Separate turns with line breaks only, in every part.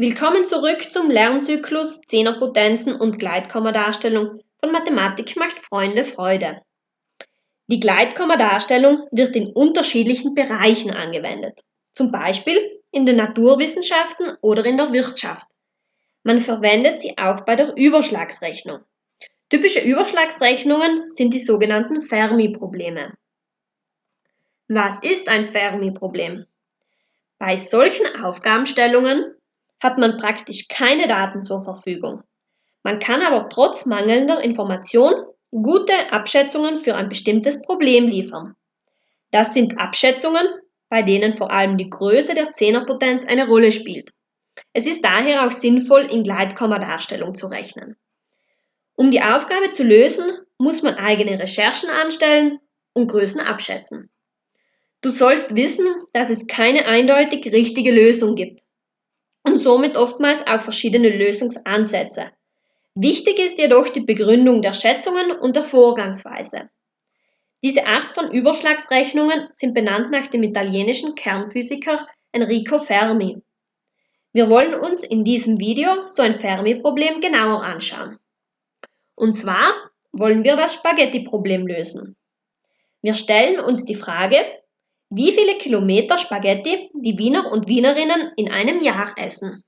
Willkommen zurück zum Lernzyklus Zehnerpotenzen und Gleitkommadarstellung von Mathematik macht Freunde Freude. Die Gleitkommadarstellung wird in unterschiedlichen Bereichen angewendet, zum Beispiel in den Naturwissenschaften oder in der Wirtschaft. Man verwendet sie auch bei der Überschlagsrechnung. Typische Überschlagsrechnungen sind die sogenannten Fermi-Probleme. Was ist ein Fermi-Problem? Bei solchen Aufgabenstellungen hat man praktisch keine Daten zur Verfügung. Man kann aber trotz mangelnder Information gute Abschätzungen für ein bestimmtes Problem liefern. Das sind Abschätzungen, bei denen vor allem die Größe der Zehnerpotenz eine Rolle spielt. Es ist daher auch sinnvoll, in Gleitkommadarstellung zu rechnen. Um die Aufgabe zu lösen, muss man eigene Recherchen anstellen und Größen abschätzen. Du sollst wissen, dass es keine eindeutig richtige Lösung gibt und somit oftmals auch verschiedene Lösungsansätze. Wichtig ist jedoch die Begründung der Schätzungen und der Vorgangsweise. Diese Art von Überschlagsrechnungen sind benannt nach dem italienischen Kernphysiker Enrico Fermi. Wir wollen uns in diesem Video so ein Fermi-Problem genauer anschauen. Und zwar wollen wir das Spaghetti-Problem lösen. Wir stellen uns die Frage, wie viele Kilometer Spaghetti die Wiener und Wienerinnen in einem Jahr essen.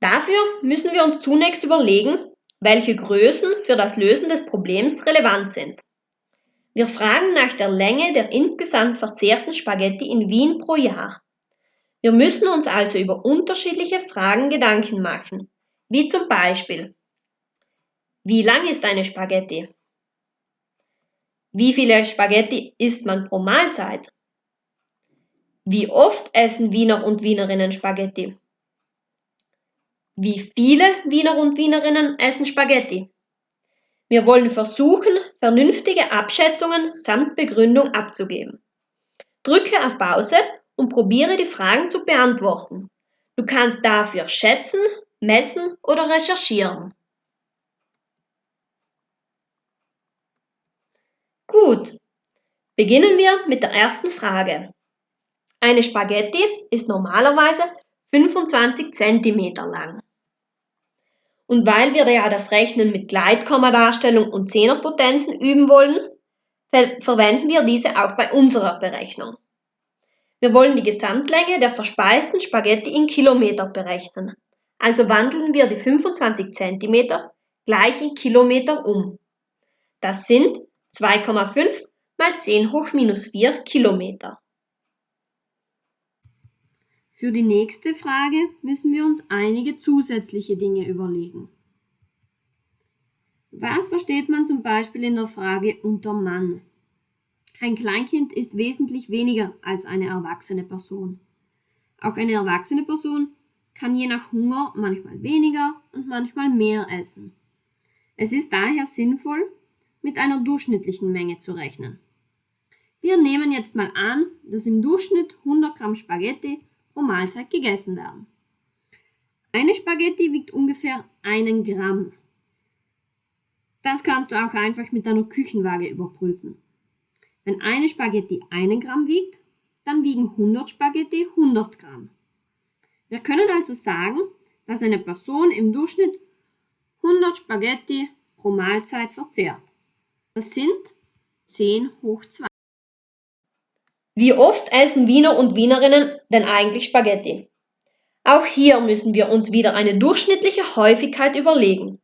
Dafür müssen wir uns zunächst überlegen, welche Größen für das Lösen des Problems relevant sind. Wir fragen nach der Länge der insgesamt verzehrten Spaghetti in Wien pro Jahr. Wir müssen uns also über unterschiedliche Fragen Gedanken machen, wie zum Beispiel, wie lang ist eine Spaghetti? Wie viele Spaghetti isst man pro Mahlzeit? Wie oft essen Wiener und Wienerinnen Spaghetti? Wie viele Wiener und Wienerinnen essen Spaghetti? Wir wollen versuchen, vernünftige Abschätzungen samt Begründung abzugeben. Drücke auf Pause und probiere die Fragen zu beantworten. Du kannst dafür schätzen, messen oder recherchieren. Gut, beginnen wir mit der ersten Frage. Eine Spaghetti ist normalerweise 25 cm lang. Und weil wir ja das Rechnen mit Gleitkommadarstellung und Zehnerpotenzen üben wollen, ver verwenden wir diese auch bei unserer Berechnung. Wir wollen die Gesamtlänge der verspeisten Spaghetti in Kilometer berechnen. Also wandeln wir die 25 cm gleich in Kilometer um. Das sind 2,5 mal 10 hoch minus 4 Kilometer.
Für die nächste Frage müssen wir uns einige zusätzliche Dinge überlegen. Was versteht man zum Beispiel in der Frage unter Mann? Ein Kleinkind ist wesentlich weniger als eine erwachsene Person. Auch eine erwachsene Person kann je nach Hunger manchmal weniger und manchmal mehr essen. Es ist daher sinnvoll, mit einer durchschnittlichen Menge zu rechnen. Wir nehmen jetzt mal an, dass im Durchschnitt 100 Gramm Spaghetti pro Mahlzeit gegessen werden. Eine Spaghetti wiegt ungefähr einen Gramm. Das kannst du auch einfach mit deiner Küchenwaage überprüfen. Wenn eine Spaghetti einen Gramm wiegt, dann wiegen 100 Spaghetti 100 Gramm. Wir können also sagen, dass eine Person im Durchschnitt 100 Spaghetti pro Mahlzeit verzehrt. Das sind 10 hoch 2.
Wie oft essen Wiener und Wienerinnen denn eigentlich Spaghetti? Auch hier müssen wir uns wieder eine durchschnittliche Häufigkeit überlegen.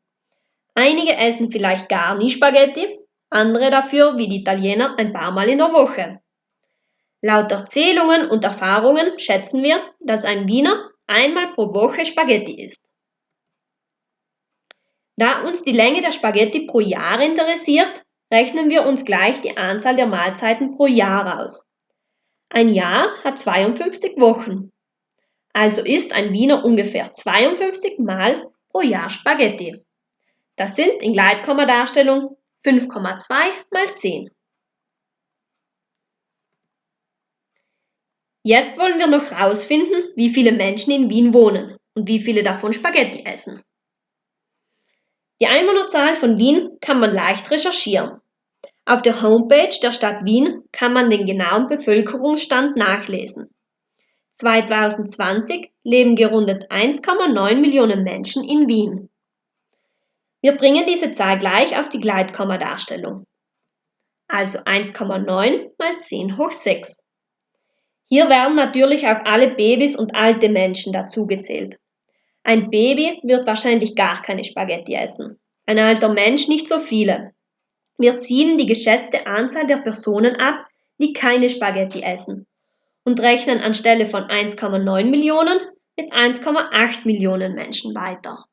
Einige essen vielleicht gar nie Spaghetti, andere dafür, wie die Italiener, ein paar Mal in der Woche. Laut Erzählungen und Erfahrungen schätzen wir, dass ein Wiener einmal pro Woche Spaghetti isst. Da uns die Länge der Spaghetti pro Jahr interessiert, Rechnen wir uns gleich die Anzahl der Mahlzeiten pro Jahr aus. Ein Jahr hat 52 Wochen. Also isst ein Wiener ungefähr 52 Mal pro Jahr Spaghetti. Das sind in Gleitkommadarstellung 5,2 mal 10. Jetzt wollen wir noch herausfinden, wie viele Menschen in Wien wohnen und wie viele davon Spaghetti essen. Die Einwohnerzahl von Wien kann man leicht recherchieren. Auf der Homepage der Stadt Wien kann man den genauen Bevölkerungsstand nachlesen. 2020 leben gerundet 1,9 Millionen Menschen in Wien. Wir bringen diese Zahl gleich auf die Gleitkommadarstellung. Also 1,9 mal 10 hoch 6. Hier werden natürlich auch alle Babys und alte Menschen dazugezählt. Ein Baby wird wahrscheinlich gar keine Spaghetti essen. Ein alter Mensch nicht so viele. Wir ziehen die geschätzte Anzahl der Personen ab, die keine Spaghetti essen und rechnen anstelle von 1,9 Millionen mit 1,8 Millionen Menschen weiter.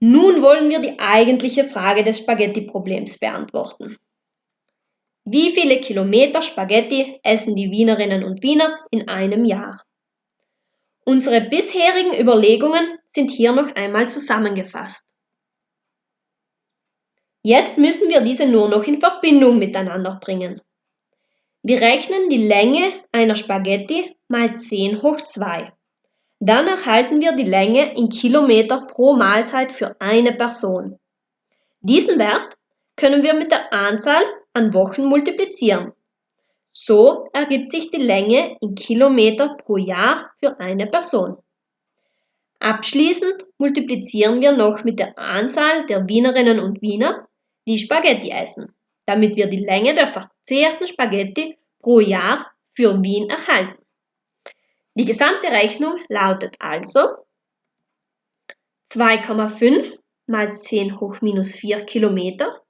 Nun wollen wir die eigentliche Frage des Spaghetti-Problems beantworten. Wie viele Kilometer Spaghetti essen die Wienerinnen und Wiener in einem Jahr? Unsere bisherigen Überlegungen sind hier noch einmal zusammengefasst. Jetzt müssen wir diese nur noch in Verbindung miteinander bringen. Wir rechnen die Länge einer Spaghetti mal 10 hoch 2. Dann erhalten wir die Länge in Kilometer pro Mahlzeit für eine Person. Diesen Wert können wir mit der Anzahl an Wochen multiplizieren. So ergibt sich die Länge in Kilometer pro Jahr für eine Person. Abschließend multiplizieren wir noch mit der Anzahl der Wienerinnen und Wiener die Spaghetti essen, damit wir die Länge der verzehrten Spaghetti pro Jahr für Wien erhalten. Die gesamte Rechnung lautet also 2,5 mal 10 hoch minus 4 Kilometer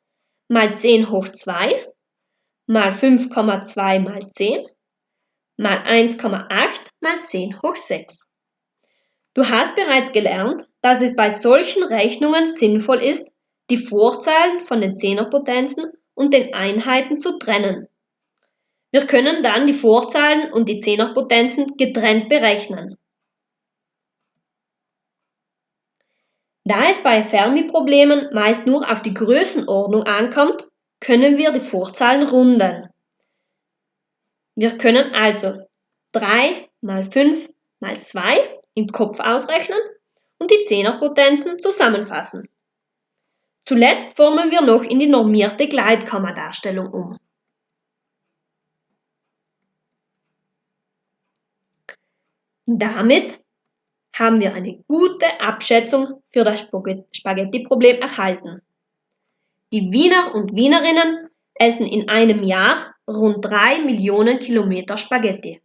mal 10 hoch 2 mal 5,2 mal 10 mal 1,8 mal 10 hoch 6. Du hast bereits gelernt, dass es bei solchen Rechnungen sinnvoll ist, die Vorzahlen von den Zehnerpotenzen und den Einheiten zu trennen. Wir können dann die Vorzahlen und die Zehnerpotenzen getrennt berechnen. Da es bei Fermi-Problemen meist nur auf die Größenordnung ankommt, können wir die Vorzahlen runden. Wir können also 3 mal 5 mal 2 im Kopf ausrechnen und die Zehnerpotenzen zusammenfassen. Zuletzt formen wir noch in die normierte Gleitkommadarstellung um. Damit haben wir eine gute Abschätzung für das Spaghetti-Problem erhalten. Die Wiener und Wienerinnen essen in einem Jahr rund 3 Millionen Kilometer Spaghetti.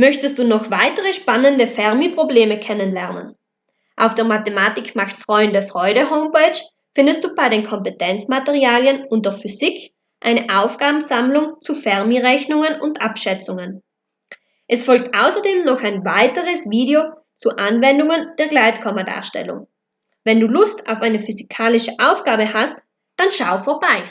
Möchtest du noch weitere spannende Fermi-Probleme kennenlernen? Auf der Mathematik macht Freunde Freude Homepage findest du bei den Kompetenzmaterialien unter Physik eine Aufgabensammlung zu Fermi-Rechnungen und Abschätzungen. Es folgt außerdem noch ein weiteres Video zu Anwendungen der Gleitkommadarstellung. Wenn du Lust auf eine physikalische Aufgabe hast, dann schau vorbei.